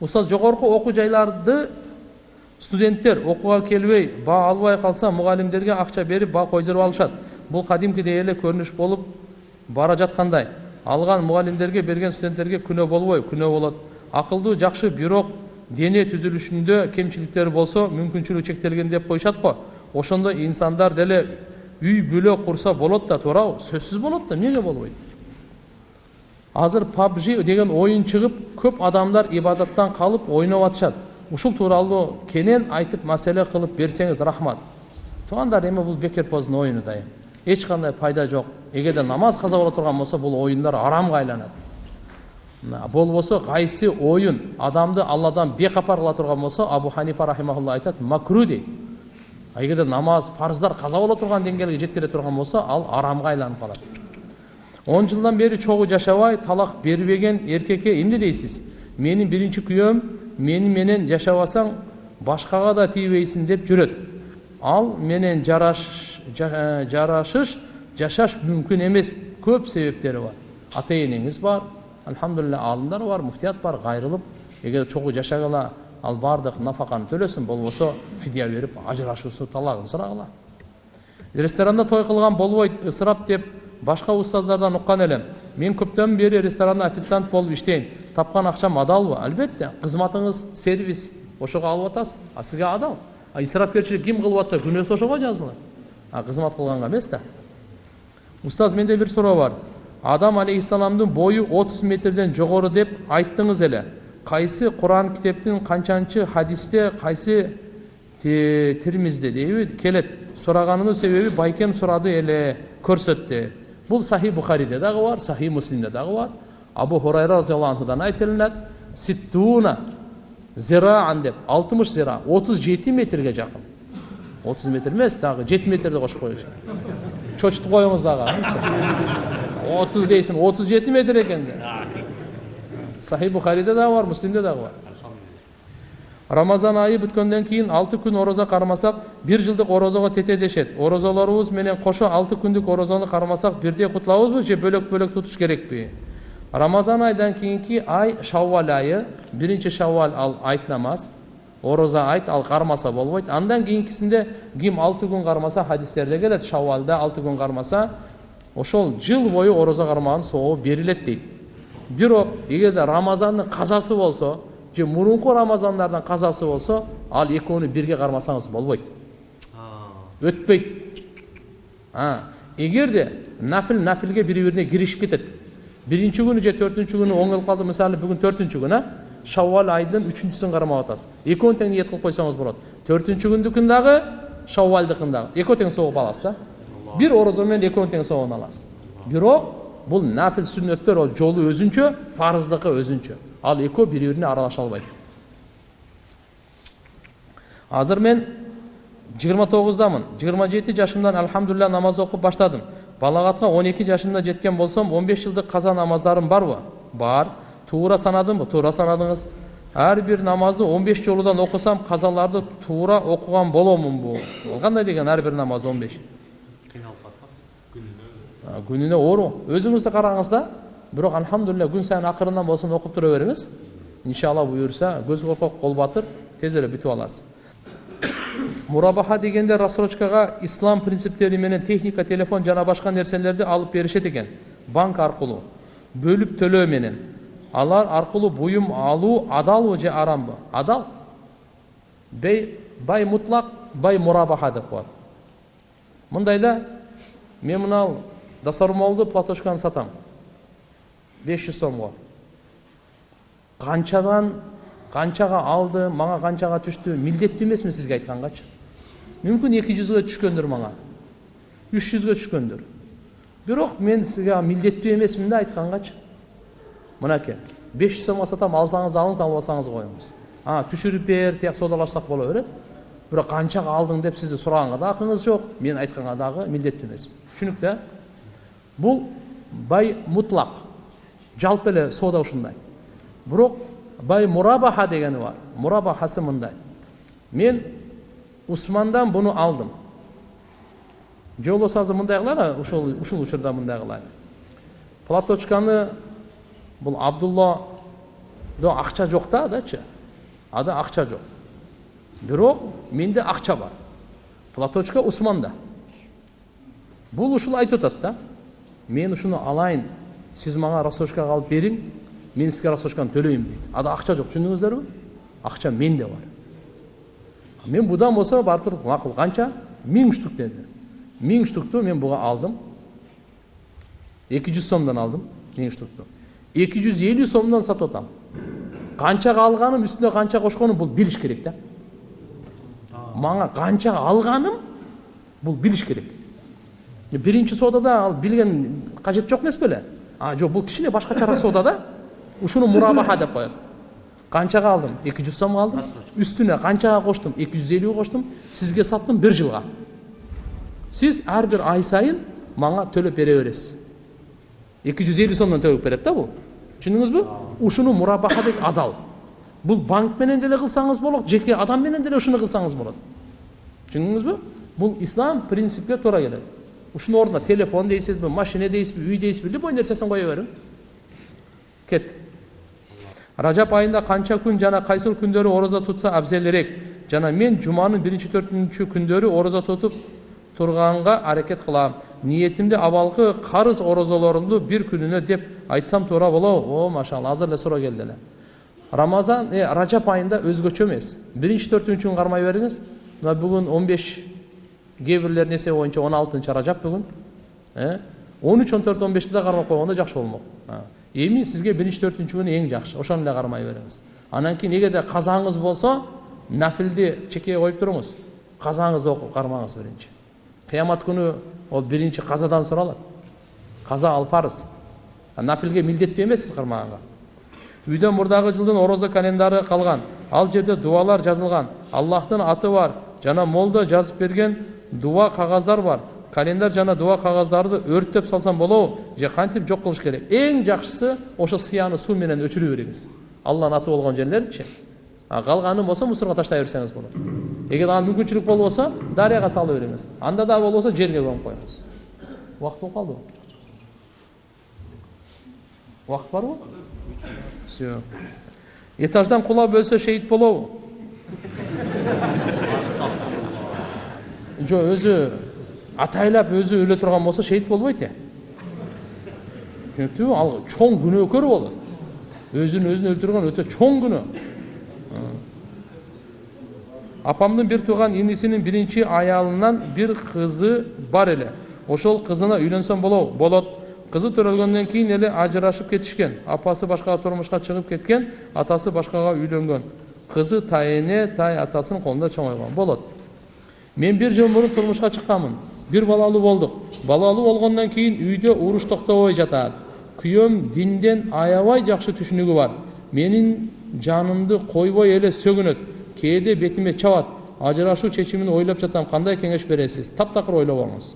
устаз жогорку окуу жайларды студенттер окууга келбей баа албай калса мугалимдерге акча берип баа койдуруп алышат бул кадимкидей эле көрүнүш болуп бара жаткандай алган мугалимдерге берген студенттерге күнөө болбойбу күнөө болот акылдуу жакшы бирок дене түзүлүшүндө кемчиликтери болсо мүмкүнчүлүгү чектелген деп коюшат го ошондо инсандар деле үй бүлө курса болот да туурабы сөзсүз болот да эмнеге болбойт азыр PUBG деген оюн чыгып көп адамдар ибадаттан калып ойноп атышат. Ушул тууралуу кенен айтып маселе кылып берсеңиз рахмат. Туугандар эми бул бекерпоздун оюну да эми эч кандай пайда жок. Эгерде намаз каза боло турган болсо бул оюндар арамга айланат. Болбосо кайсы оюн адамды алладан бекапар кыла турган болсо абу ханифа рахимахулла айтат макру дейт эгерде намаз фарздар каза боло турган деңгээлге жеткире турган болсо ал арамга айланып калат. Он жылдан бери чогуу жашабай талак бербеген эркекке эмне дейсиз менин биринчи күйөөм мени менен жашабасаң башкага да тийбейсиң деп жүрөт ал менен жараш, жарашыш жашаш мүмкүн эмес көп себептери бар ата энеңиз бар алхамдулилля аалымдар бар муфтият бар кайрылып эгер чогуу жашагыла ал баардык нафаканы төлөсүн болбосо фидия берип ажырашуусу талагын сурагыла ресторанда той кылган болбойт ысырап деп башка устаздардан уккан элем мен көптөн бери ресторанда официант болуп иштейм тапкан акчам адалбы албетте кызматыңыз сервис ошого алып атасыз а сизге адал а исрапкерчилик ким кылып атса күнөөсү ошого жазылат а кызмат кылганга эмес да устаз менде бир суроо бар адам алейхисаламдын бою отуз метрден жогору деп айттыңыз эле кайсы куран китептин канчанчы хадисте кайсы тирмизде дейби келет сураганымдын себеби байкем сурады эле көрсөттү бул сахи бухариде дагы бар сахи муслимде дагы бар. Абу хурайра разиаллаху анхудан айтылынат ситтуна зираан деп алтымыш зира отуз жети метрге жакын отуз метр эмес дагы жети метрди кошуп коюш чочутуп коюңуз дагы отуз дейсиң отуз жети метр экен сахи бухариде дагы бар муслимде дагы бар рамазан айы бүткөндөн кийин алты күн орозо кармасак бир жылдык орозого тете дешет орозолорубуз менен кошо алты күндүк орозону кармасак бирдей кутулабызбы же бөлөк бөлөк тутуш керекпи рамазан айдан кийинки ай шаввал айы биринчи шаввал ал айт намаз ороза айт ал кармаса болбойт андан кийинкисинде ким алты күн кармаса хадистерде келет шаввалда алты күн кармаса ошол жыл бою орозо кармаган сообу берилет дейт бирок эгерде рамазандын казасы болсо же мурунку рамазандардан казасы болсо ал экөөнү бирге кармасаңыз болбойт өтпөйт эгерде нафил нафилге бири бирине киришип кетет биринчи күнү же төртүнчү күнү оңолуп калды мисалы бүгүн төртүнчү күн э шаввал айдын үчүнчүсүн кармап атасыз экөөнү тең ниет кылып койсоңуз болот төртүнчү күндүкүн дагы шаввалдыкын дагы экөө тең сооп аласыз да бир орозо менен тең сообун аласыз бирок бул нафил сүннөттөр ол жолу өзүнчө фарыздыкы өзүнчө ал экөө бири бирине аралаша албайт азыр мен жыйырма тогуздамын жыйырма жети жашымдан алхамдулилля намаз окуп баштадым. Балагатка он эки жашымда жеткен болсом он беш жылдык каза намаздарым барбы бар. Туура санадымбы туура санадыңыз. Ар бир намазды он беш жолудан окусам казаларды туура окуган боломунбу кандай деген ар бир намаз он беш күнүнө оору өзүңүз да караңыз да бирок алхамдулилля күн сайын акырындан болсун окуп тура бериңиз иншалла буюрса көз коркок кол батыр эле бүтүп аласыз мурабаха дегенде рассрочкага ислам принциптери менен техника телефон жана башка нерселерди алып беришет экен банк аркылуу бөлүп төлөө менен алар аркылуу буюм алуу адалбы же арамбы адал бай мутлак бай мурабаха деп коет мындай да мен мынау дасармолду платошканы сатам. Беш жүз сомго канчадан канчага алды мага канчага түштү милдеттүү эмесмин сизге айткангачы мүмкүн эки жүзгө түшкөндүр мага үч жүзгө түшкөндүр бирок мен сизге милдеттүү эмесмин да айткангачы мынакей беш жүз сомго сатам алсаңыз алыңыз албасаңыз коюңуз а түшүрүп бер тияк соодалашсак боло берет бирок канчага алдың деп сизди сураганга да акыңыз жок мен айтканга дагы милдеттүү эмесмин түшүнүктүү э бул бай мутлак жалпы эле соода ушундай бирок бай мурабаха дегени бар. Мурабахасы мындай мен усмандан буну алдым. Же болбосо азыр мындай кылайлы ушул ушул учурда мындай кылайлы платочканы бул абдулла до акча жок да адачы ада акча жок бирок менде акча бар. Платочка усманда. Бул ушул айтып атат да. Мен ушуну алайын сиз мага рассрочкага алып бериң мен сизге рассрочканы төлөйм дейт ада акча жок түшүндүңүздөрбү акча менде бар. Мен будан болсо барып туруп макул канча миң штук деди миң штукту мен буга алдым. Эки жүз сомдон алдым миң штукту. Эки жүз элүү сомдон сатып атам канчага алганым үстүнө канча кошконум бул билиш керек да мага канча алганым бул билиш керек. Биринчи соодада ал билген кажет жок эмес беле а жок бул кичине башкачараак соода да ушуну мурабаха деп коет канчага алдым эки жүз сомго алдым үстүнө канчага коштум эки жүз элүүгө коштум сизге саттым бир жылга сиз ар бир ай сайын мага төлөп бере бересиз эки жүз элүү сомдон төлөп берет да бул түшүндүңүзбү ушуну мурабаха дейт адал бул банк менен деле кылсаңыз болот жеке адам менен деле ушуну кылсаңыз болот түшүндүңүзбү бул ислам принципке туура келет ушунун ордуна телефон дейсизби машина дейсизби үй дейсизби любой нерсесин кое бериң кеттик ражап айында канча күн жана кайсыл күндөрү орозо тутса абзелирээк жана мен жуманын биринчи төртүнчү күндөрү орозо тутуп турганга аракет кылам ниетимди абалкы карыз орозолорумду бир күнүнө деп айтсам туура болобу о машалла азыр эле суроо келди эле рамазан ражап айында өзгөчө эмес биринчи төртүнчү күн кармай бериңиз мына бүгүн он беш кээ бирлердин эсеби боюнча он алтынчы ражап бүгүн он үч он төрт он бешти да кармап койгондо жакшы болмок эми сизге биринчи төртүнчү күн эң жакшы ошону эле кармай бериңиз анан кийин эгерде казаңыз болсо нафилди чекеге коюп туруңуз казаңызды окуп кармаңыз биринчи кыямат күнү ол биринчи казадан суралат каза ал парыз нафилге милдеттүү эмессиз кармаганга үйдө мурдагы жылдын орозо календары калган ал жерде дубалар жазылган аллахтын аты бар жана молдо жазып берген дуба кагаздар бар календар жана дуба кагаздарды өрттөп салсам болобу же кантип жок кылыш керек эң жакшысы ошо сыяны суу менен өчүрө бериңиз алланын аты болгон жерлердичи калганы болсо мусорго таштай берсеңиз болот эгер ага мүмкүнчүлүк болбосо дарыяга салып бериңиз анда да болбосо жерге көмүп коюңуз убакыт болуп калдыбы убакыт барбы все этаждан кулап өлсө шейит болобу жок өзү атайлап өзү өлө турган болсо шейит болбойт э түшүнүктүбү ал чоң күнөөкөр болот өзүн өзүн өлтүргөн өтө чоң күнөө апамдын бир тууган инисинин биринчи аялынан бир кызы бар эле ошол кызына үйлөнсөм болобу болот. Кызы төрөлгөндөн кийин эле ажырашып кетишкен апасы башкага турмушка чыгып кеткен атасы башкага үйлөнгөн кызы тайэне тай атасынын колунда чоңойгон болот. Мен бир жыл мурун турмушка чыкканмын бир балалуу болдук балалуу болгондон кийин үйдө уруш токтобой жатат күйөөм динден аябай жакшы түшүнүгү бар менин жанымды койбой эле сөгүнөт кээде бетиме чабат ажырашуу чечимин ойлоп жатам кандай кеңеш бересиз таптакыр ойлобоңуз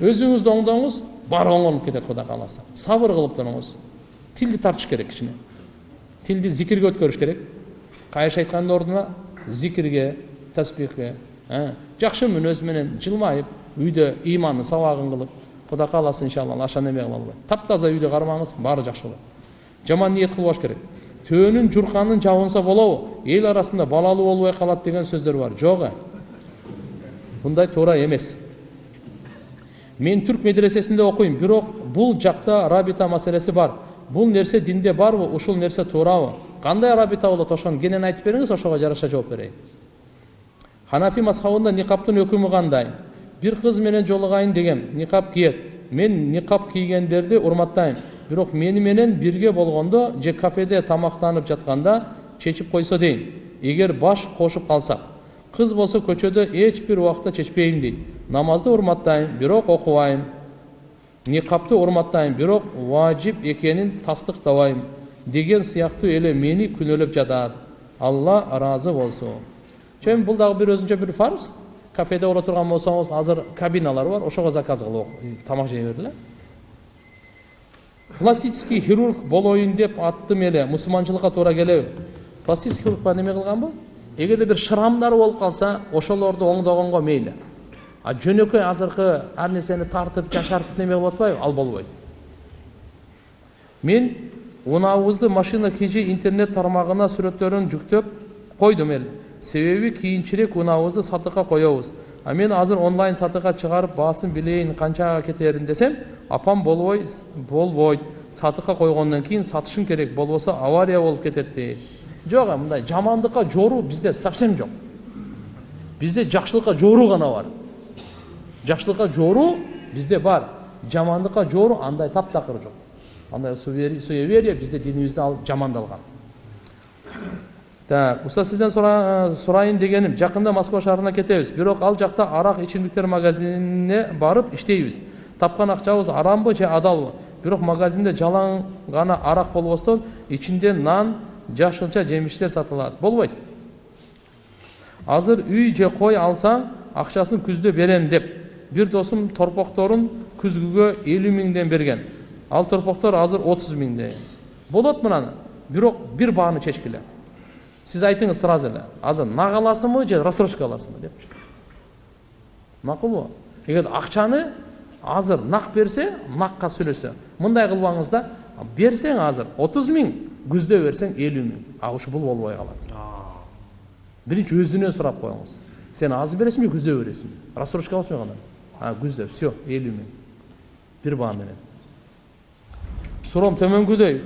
өзүңүздү оңдоңуз баары оңолуп кетет кудай кааласа сабыр кылып туруңуз тилди тартыш керек кичине тилди зикирге өткөрүш керек кайша айткандын ордуна зикирге таспихке жакшы мүнөз менен жылмайып үйдө ыймандын сабагын кылып кудай кааласа иншалла аша неме кыла албайт таптаза үйдө кармаңыз баары жакшы болот жаман ниет кылбаш керек. Төөнүн журканын жабынса болобу эл арасында балалуу болбой калат деген сөздөр бар. Жок э мындай туура эмес мен түрк медресесинде окуйм бирок бул жакта рабита маселеси бар. Бул нерсе динде барбы ушул нерсе туурабы кандай рабита болот ошону кенен айтып бериңиз ошого жараша жооп берейин ханафи мазхабында никаптын өкүмү кандай бир кыз менен жолугайын дегем никап киет мен никап кийгендерди урматтайм бирок мени менен бирге болгондо же кафеде тамактанып жатканда чечип койсо дейм. Эгер баш кошуп калсак кыз болсо көчөдө эч бир убакта чечпейм дейт. Намазды урматтайм бирок окубайм. Никапты урматтайм бирок важип экенин тастыктабайм деген сыяктуу эле мени күнөөлөп жатат. Алла ыраазы болсун. Чөми бул дагы бир өзүнчө бир фарз кафеде боло турган болсоңуз азыр кабиналар бар ошого заказ кылып тамак жей бергиле пластический хирург болоюн деп аттым эле мусулманчылыкка туура келеби пластический хирург неме кылганбы эгерде бир шрамдары болуп калса ошолорду оңдогонго мейли а жөнөкөй азыркы ар нерсени тартып жашартып неме кылып атпайбы ал болбойт мен унаабызды машина kg интернет тармагына сүрөттөрүн жүктөп койдум эл себеби кийинчерээк унаабызды сатыкка коебуз. А мен азыр онлайн сатыкка чыгарып баасын билейин канчага кетерин десем апам болбой болбойт. Сатыкка койгондон кийин сатышың керек болбосо авария болуп кетет дейт жок мындай жамандыкка жооруу бизде совсем жок. Бизде жакшылыкка жооруу гана бар. Жакшылыкка жооруу бизде бар. Жамандыкка жооруу андай таптакыр жок. Андай суевери- суеверие бизде динибизде ал жамандалган так устаз сизден сура- сурайын дегеним жакында москва шаарына кетебиз бирок ал жакта арак ичимдиктер магазинине барып иштейбиз тапкан акчабыз арамбы же адалбы бирок магазинде жалаң гана арак болбостон ичинде нан жашылча жемиштер сатылат болбойт азыр үй же кой алсаң акчасын күздө берем деп бир досум торпокторун күзгүгө элүү миңден берген ал торпоктор азыр отуз миңден болот мынаны бирок бир бааны чечкиле сиз айтыңыз сразу эле азыр нак аласыңбы же рассрочка аласыңбы депчи макулбу эгер акчаны азыр нак берсе накка сүйлөсө мындай кылбаңыз да берсең азыр отуз миң күздө берсең элүү миң а ушу бул болбой калат биринчи өзүнөн сурап коюңуз сен азыр бересиңби күздө бересиңби рассрочка аласыңбы кандай а күздө все элүү миң бир баа менен суроом төмөнгүдөй